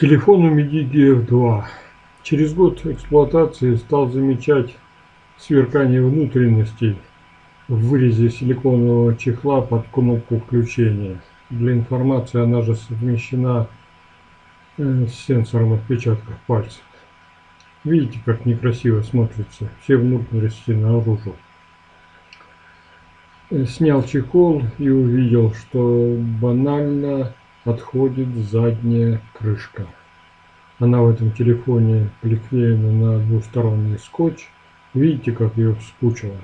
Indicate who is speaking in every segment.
Speaker 1: Телефон у MIDI GF2. Через год эксплуатации стал замечать сверкание внутренностей в вырезе силиконового чехла под кнопку включения. Для информации она же совмещена э, с сенсором отпечатков пальцев. Видите, как некрасиво смотрится все внутренности наружу. Э, снял чехол и увидел, что банально отходит задняя крышка. Она в этом телефоне приклеена на двусторонний скотч. Видите, как ее вспучило?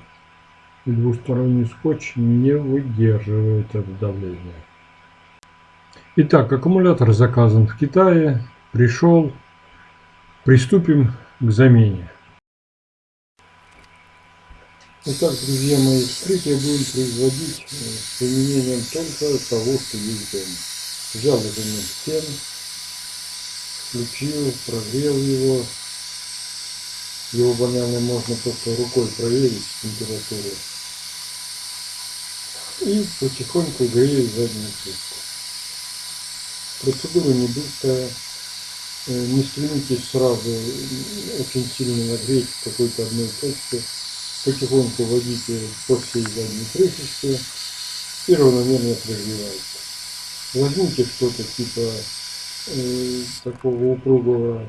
Speaker 1: И двусторонний скотч не выдерживает это давление. Итак, аккумулятор заказан в Китае, пришел. Приступим к замене. Итак, друзья мои, вскрытие будем производить э, с применением только того, что есть дома. Взял элемент фен, включил, прогрел его. Его банально можно просто рукой проверить температуру. И потихоньку грею заднюю крышку. Процедура не быстрая. Э, не стремитесь сразу очень сильно нагреть в какой-то одной точке. Потихоньку вводите по всей задней крышечке и равномерно прогревайте. Возьмите что-то типа э, такого упругого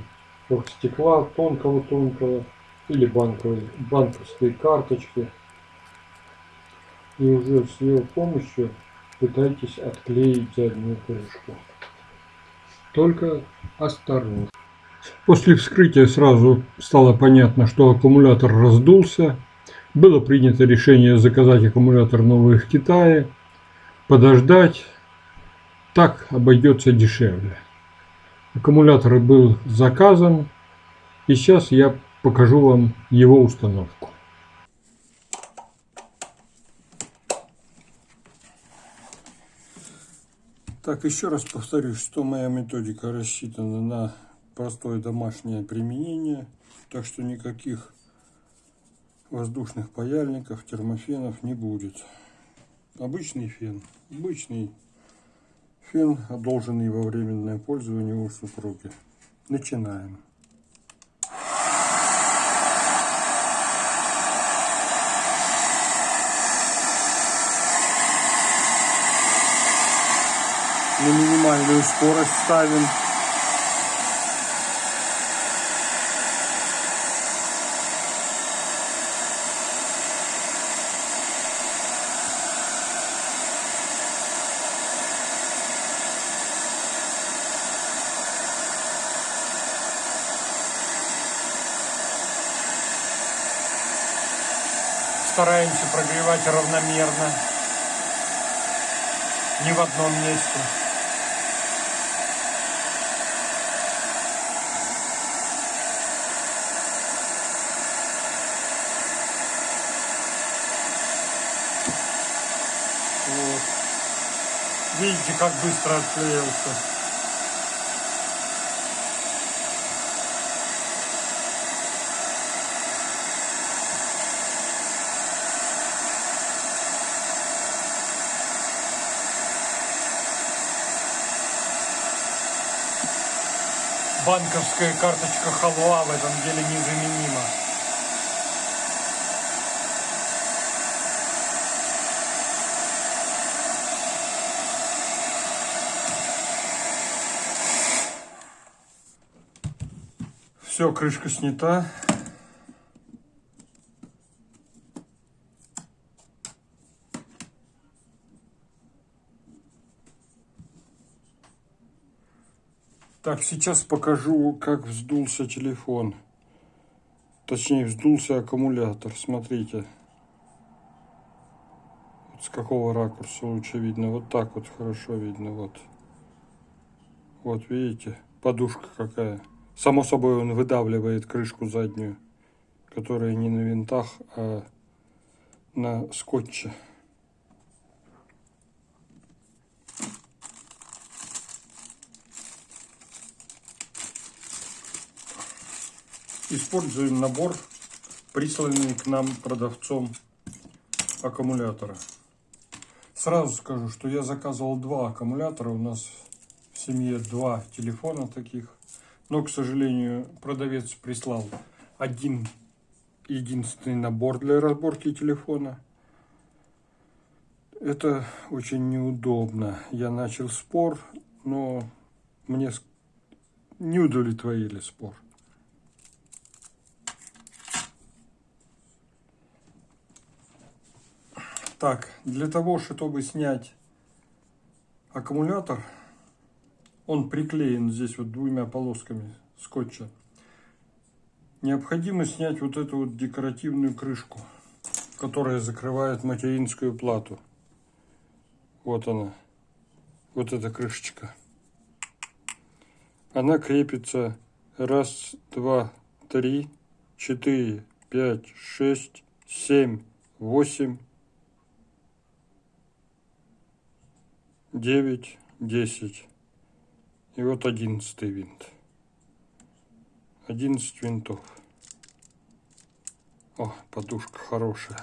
Speaker 1: стекла, тонкого-тонкого, или банковой, банковской карточки. И уже с ее помощью пытайтесь отклеить заднюю крышку. Только осторожно. После вскрытия сразу стало понятно, что аккумулятор раздулся. Было принято решение заказать аккумулятор новый в Китае, подождать так обойдется дешевле. Аккумулятор был заказан. И сейчас я покажу вам его установку. Так, еще раз повторюсь, что моя методика рассчитана на простое домашнее применение. Так что никаких воздушных паяльников, термофенов не будет. Обычный фен, обычный Фен, одолженный во временное пользование у супруги. Начинаем. На минимальную скорость ставим. Стараемся прогревать равномерно, не в одном месте. Вот. Видите, как быстро отклеился. Банковская карточка халва в этом деле незаменима. Все, крышка снята. Так, сейчас покажу, как вздулся телефон. Точнее, вздулся аккумулятор. Смотрите. Вот с какого ракурса лучше видно. Вот так вот хорошо видно. Вот. Вот, видите? Подушка какая. Само собой, он выдавливает крышку заднюю, которая не на винтах, а на скотче. Используем набор, присланный к нам продавцом аккумулятора. Сразу скажу, что я заказывал два аккумулятора. У нас в семье два телефона таких. Но, к сожалению, продавец прислал один единственный набор для разборки телефона. Это очень неудобно. Я начал спор, но мне не удовлетворили спор. Так, для того, чтобы снять аккумулятор, он приклеен здесь вот двумя полосками скотча. Необходимо снять вот эту вот декоративную крышку, которая закрывает материнскую плату. Вот она, вот эта крышечка. Она крепится раз, два, три, четыре, пять, шесть, семь, восемь, девять, десять. И вот одиннадцатый винт. Одиннадцать винтов. О, подушка хорошая.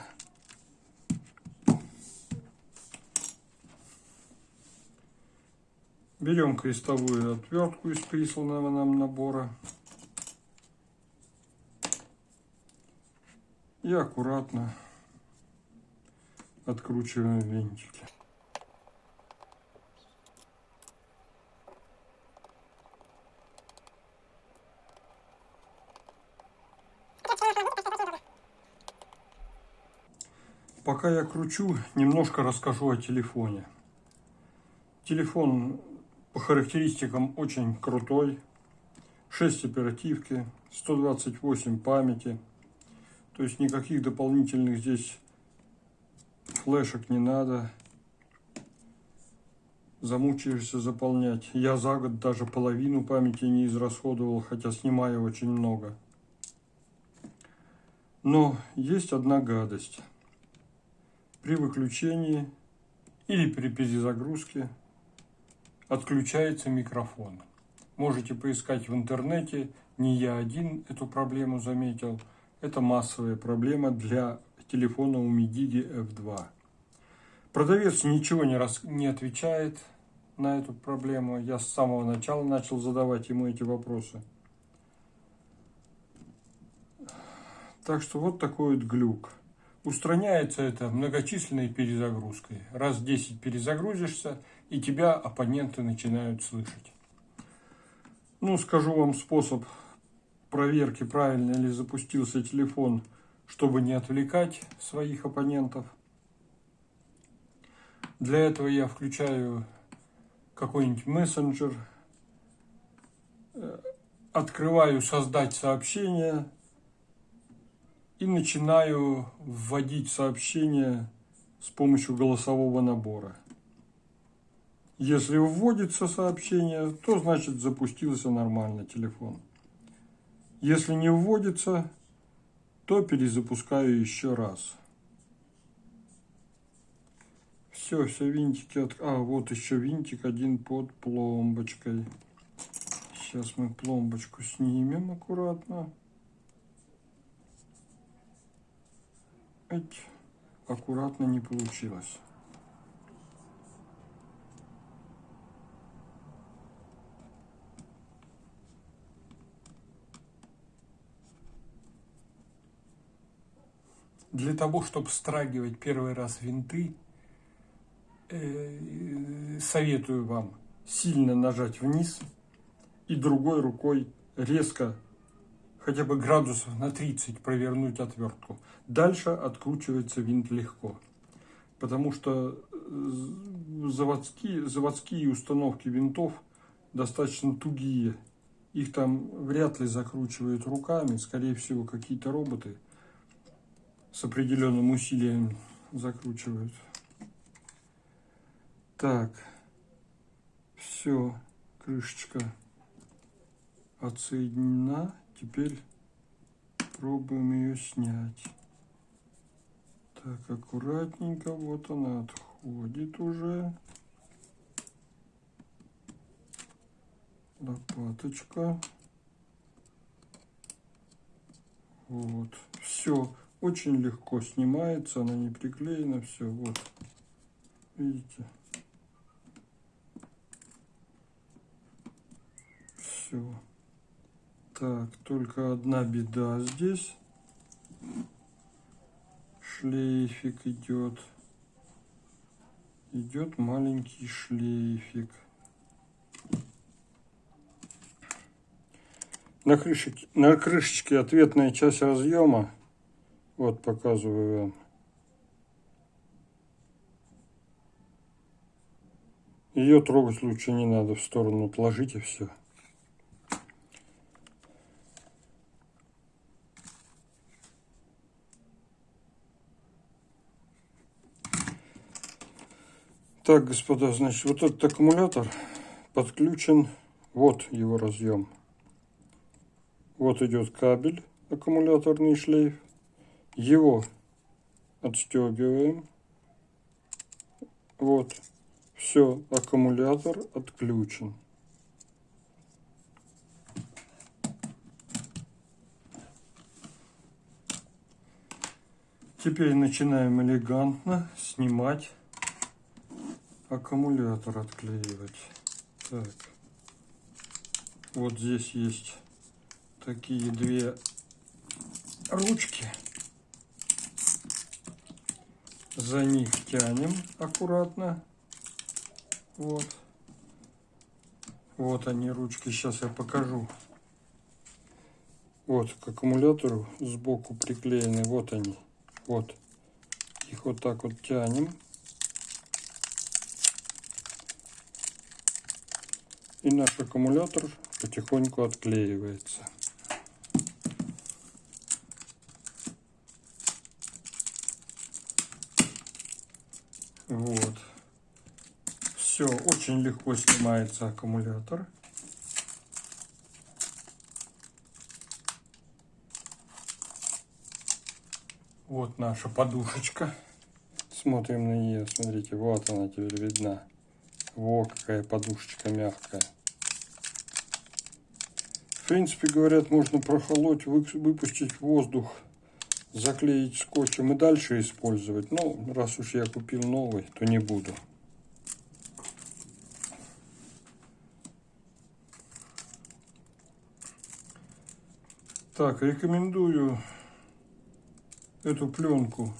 Speaker 1: Берем крестовую отвертку из присланного нам набора. И аккуратно откручиваем винтики. Пока я кручу, немножко расскажу о телефоне. Телефон по характеристикам очень крутой. 6 оперативки, 128 памяти. То есть никаких дополнительных здесь флешек не надо. Замучаешься заполнять. Я за год даже половину памяти не израсходовал, хотя снимаю очень много. Но есть одна гадость – при выключении или при перезагрузке отключается микрофон. Можете поискать в интернете, не я один эту проблему заметил. Это массовая проблема для телефона у Umidigi F2. Продавец ничего не, рас... не отвечает на эту проблему. Я с самого начала начал задавать ему эти вопросы. Так что вот такой вот глюк. Устраняется это многочисленной перезагрузкой. Раз 10 перезагрузишься, и тебя оппоненты начинают слышать. Ну, скажу вам способ проверки, правильно ли запустился телефон, чтобы не отвлекать своих оппонентов. Для этого я включаю какой-нибудь мессенджер, э, открываю «Создать сообщение», и начинаю вводить сообщение с помощью голосового набора. Если вводится сообщение, то значит запустился нормально телефон. Если не вводится, то перезапускаю еще раз. Все, все винтики от... А, вот еще винтик один под пломбочкой. Сейчас мы пломбочку снимем аккуратно. Эть, аккуратно не получилось. Для того, чтобы страгивать первый раз винты, э, советую вам сильно нажать вниз и другой рукой резко хотя бы градусов на 30 провернуть отвертку. Дальше откручивается винт легко, потому что э, заводские, заводские установки винтов достаточно тугие. Их там вряд ли закручивают руками, скорее всего какие-то роботы с определенным усилием закручивают. Так, все, крышечка отсоединена. Теперь пробуем ее снять. Так, аккуратненько, вот она отходит уже. Лопаточка. Вот. Все. Очень легко снимается, она не приклеена, все. Вот. Видите? Все. Так, только одна беда здесь. Шлейфик идет. Идет маленький шлейфик. На крышечке, на крышечке ответная часть разъема. Вот показываю вам. Ее трогать лучше не надо, в сторону отложите все. Так, господа, значит, вот этот аккумулятор подключен, вот его разъем. Вот идет кабель, аккумуляторный шлейф. Его отстегиваем. Вот. Все, аккумулятор отключен. Теперь начинаем элегантно снимать аккумулятор отклеивать. Так. Вот здесь есть такие две ручки. За них тянем аккуратно. Вот. Вот они ручки. Сейчас я покажу. Вот к аккумулятору сбоку приклеены. Вот они. Вот. Их вот так вот тянем. И наш аккумулятор потихоньку отклеивается. Вот. Все, очень легко снимается аккумулятор. Вот наша подушечка. Смотрим на нее, смотрите, вот она теперь видна. Во, какая подушечка мягкая. В принципе, говорят, можно прохолоть, выпустить воздух, заклеить скотчем и дальше использовать. Но раз уж я купил новый, то не буду. Так, рекомендую эту пленку,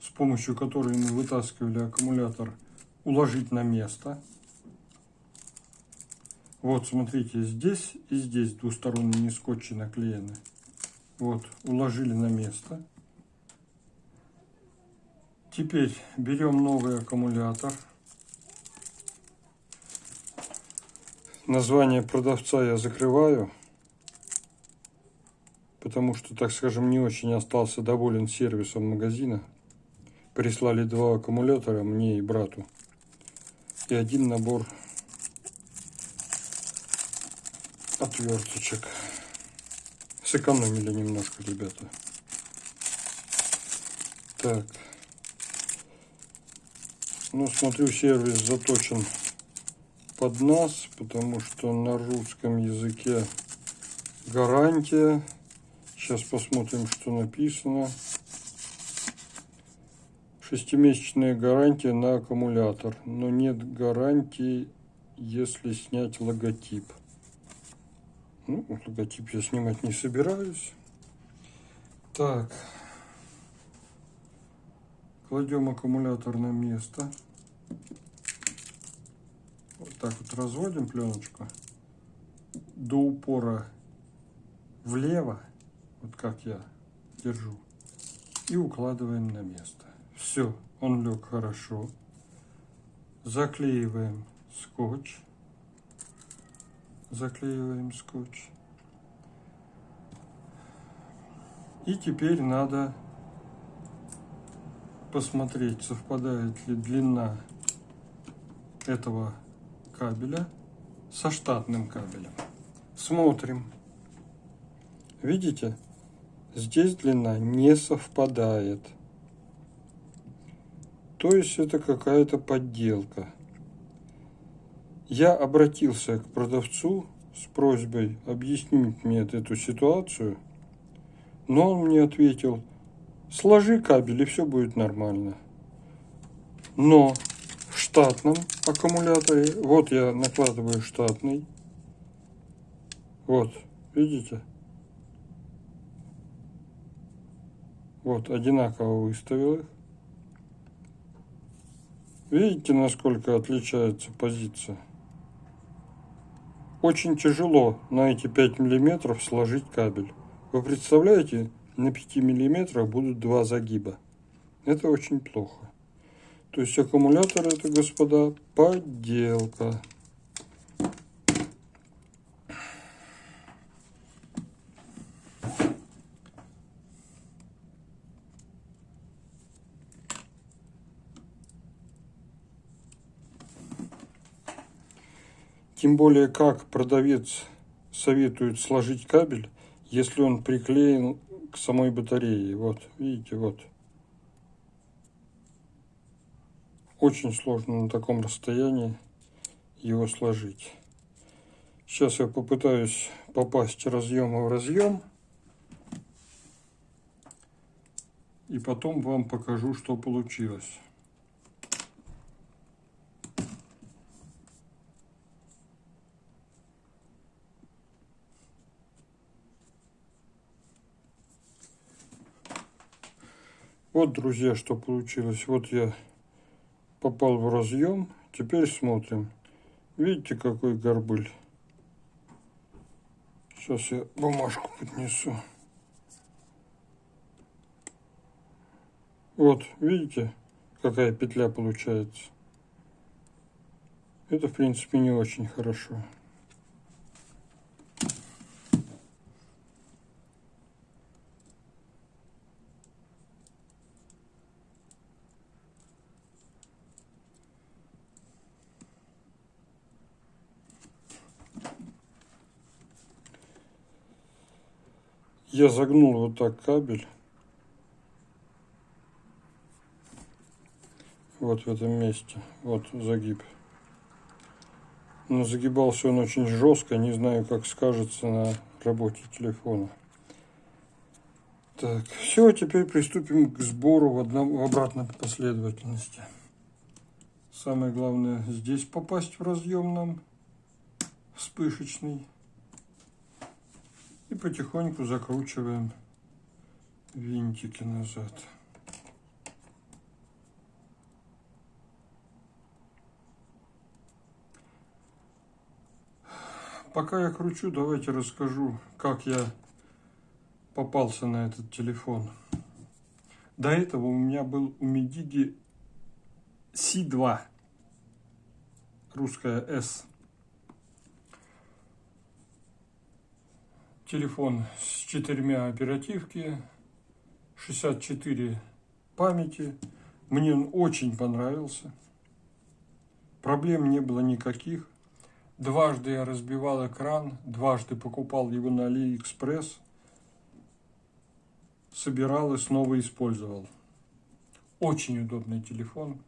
Speaker 1: с помощью которой мы вытаскивали аккумулятор, уложить на место. Вот, смотрите, здесь и здесь двусторонние скотчи наклеены. Вот, уложили на место. Теперь берем новый аккумулятор. Название продавца я закрываю, потому что, так скажем, не очень остался доволен сервисом магазина. Прислали два аккумулятора мне и брату и один набор отверточек. Сэкономили немножко, ребята. Так. Ну, смотрю, сервис заточен под нас, потому что на русском языке гарантия. Сейчас посмотрим, что написано. Шестимесячная гарантия на аккумулятор, но нет гарантии, если снять логотип. Ну, логотип я снимать не собираюсь. Так. Кладем аккумулятор на место. Вот так вот разводим пленочку до упора влево, вот как я держу, и укладываем на место. Все, он лег хорошо. Заклеиваем скотч. Заклеиваем скотч. И теперь надо посмотреть, совпадает ли длина этого кабеля со штатным кабелем. Смотрим. Видите? Здесь длина не совпадает. То есть это какая-то подделка. Я обратился к продавцу с просьбой объяснить мне эту ситуацию, но он мне ответил, сложи кабель и все будет нормально. Но в штатном аккумуляторе, вот я накладываю штатный, вот Видите? Вот, одинаково выставил их. Видите, насколько отличается позиция? Очень тяжело на эти 5 миллиметров сложить кабель. Вы представляете, на 5 миллиметрах будут два загиба. Это очень плохо. То есть аккумулятор это, господа, подделка. Тем более, как продавец советует сложить кабель, если он приклеен к самой батарее. Вот, видите, вот. Очень сложно на таком расстоянии его сложить. Сейчас я попытаюсь попасть разъема в разъем. И потом вам покажу, что получилось. Вот, друзья, что получилось. Вот я попал в разъем. Теперь смотрим. Видите, какой горбыль? Сейчас я бумажку поднесу. Вот, видите, какая петля получается? Это, в принципе, не очень хорошо. Я загнул вот так кабель. Вот в этом месте. Вот загиб. Но загибался он очень жестко. Не знаю, как скажется на работе телефона. Так, все, теперь приступим к сбору в, одном, в обратной последовательности. Самое главное здесь попасть в разъем нам вспышечный. Потихоньку закручиваем винтики назад. Пока я кручу, давайте расскажу, как я попался на этот телефон. До этого у меня был у Медиги C2, русская S. телефон с четырьмя оперативки, 64 памяти. Мне он очень понравился. Проблем не было никаких. Дважды я разбивал экран, дважды покупал его на Алиэкспресс, собирал и снова использовал. Очень удобный телефон.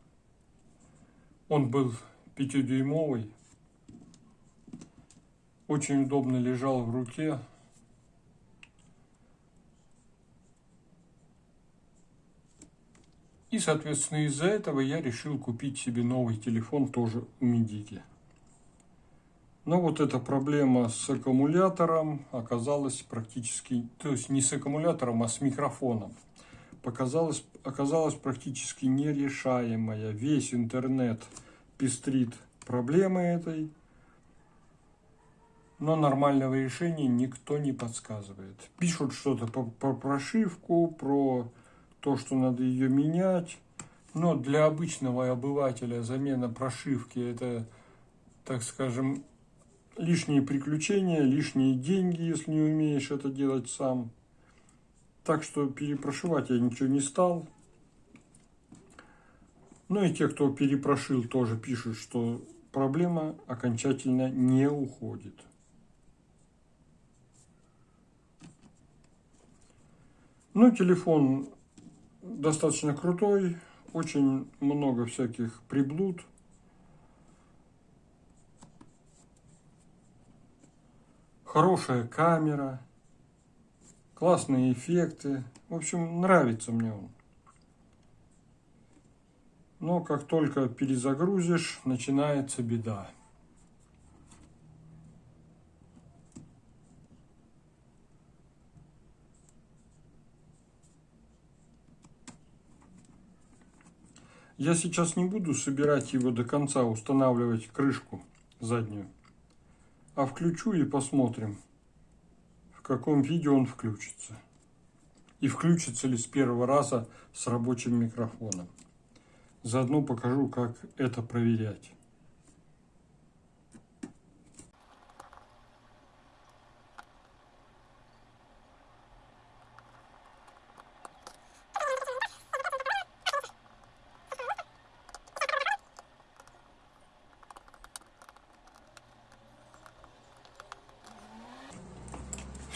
Speaker 1: Он был пятидюймовый, очень удобно лежал в руке, И, соответственно, из-за этого я решил купить себе новый телефон тоже у Медики. Но вот эта проблема с аккумулятором оказалась практически, то есть не с аккумулятором, а с микрофоном, показалась, оказалась практически нерешаемая. Весь интернет пестрит проблемой этой, но нормального решения никто не подсказывает. Пишут что-то про, про прошивку, про то, что надо ее менять. Но для обычного обывателя замена прошивки это, так скажем, лишние приключения, лишние деньги, если не умеешь это делать сам. Так что перепрошивать я ничего не стал. Ну и те, кто перепрошил, тоже пишут, что проблема окончательно не уходит. Ну, телефон достаточно крутой, очень много всяких приблуд. Хорошая камера, классные эффекты. В общем, нравится мне он. Но как только перезагрузишь, начинается беда. Я сейчас не буду собирать его до конца, устанавливать крышку заднюю, а включу и посмотрим, в каком виде он включится. И включится ли с первого раза с рабочим микрофоном. Заодно покажу, как это проверять.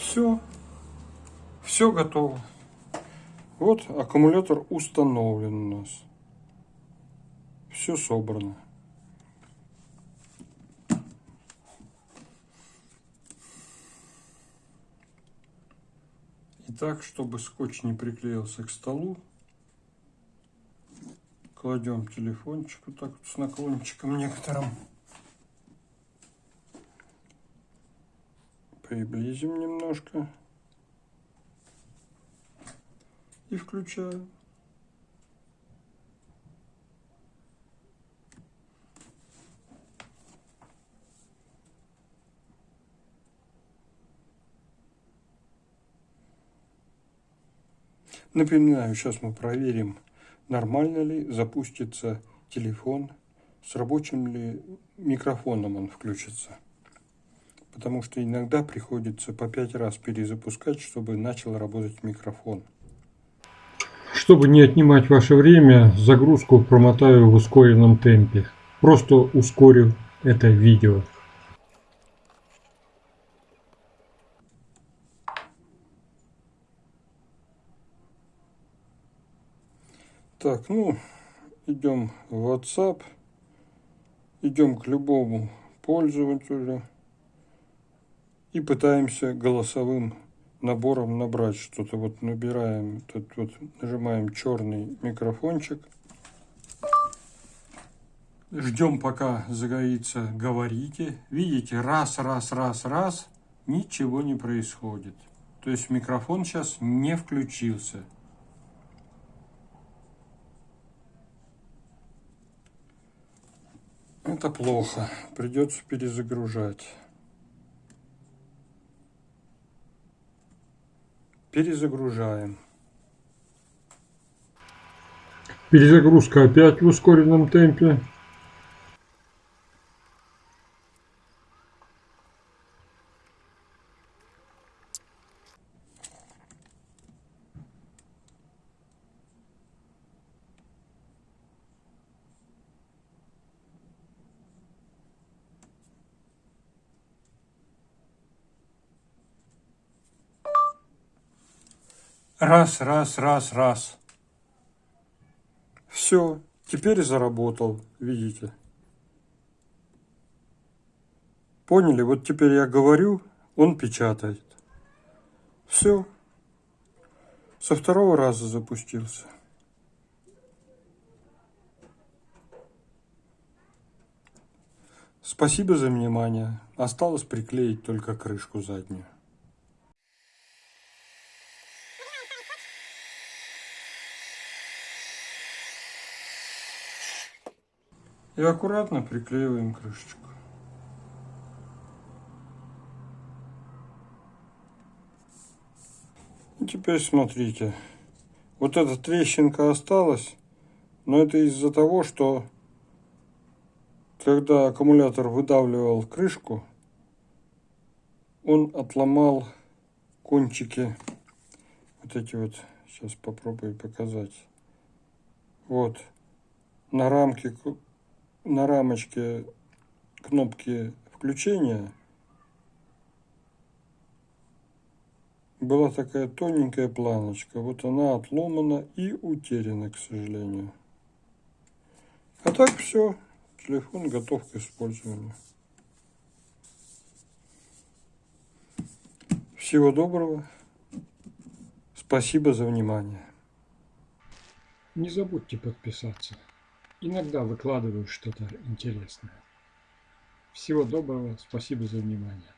Speaker 1: Все. Все готово. Вот аккумулятор установлен у нас. Все собрано. И так, чтобы скотч не приклеился к столу, кладем телефончик вот так вот с наклончиком некоторым. приблизим немножко и включаю. Напоминаю, сейчас мы проверим, нормально ли запустится телефон, с рабочим ли микрофоном он включится потому что иногда приходится по пять раз перезапускать, чтобы начал работать микрофон. Чтобы не отнимать ваше время, загрузку промотаю в ускоренном темпе. Просто ускорю это видео. Так, ну, идем в WhatsApp, идем к любому пользователю и пытаемся голосовым набором набрать что-то. Вот набираем, тут вот нажимаем черный микрофончик. Ждем, пока загорится «Говорите». Видите, раз, раз, раз, раз, ничего не происходит. То есть микрофон сейчас не включился. Это плохо. Придется перезагружать. Перезагружаем. Перезагрузка опять в ускоренном темпе. Раз, раз, раз, раз. Все, теперь заработал, видите. Поняли? Вот теперь я говорю, он печатает. Все. Со второго раза запустился. Спасибо за внимание. Осталось приклеить только крышку заднюю. И аккуратно приклеиваем крышечку. И теперь смотрите. Вот эта трещинка осталась, но это из-за того, что когда аккумулятор выдавливал крышку, он отломал кончики, вот эти вот, сейчас попробую показать, вот, на рамке на рамочке кнопки включения была такая тоненькая планочка. Вот она отломана и утеряна, к сожалению. А так все. Телефон готов к использованию. Всего доброго. Спасибо за внимание. Не забудьте подписаться. Иногда выкладываю что-то интересное. Всего доброго, спасибо за внимание.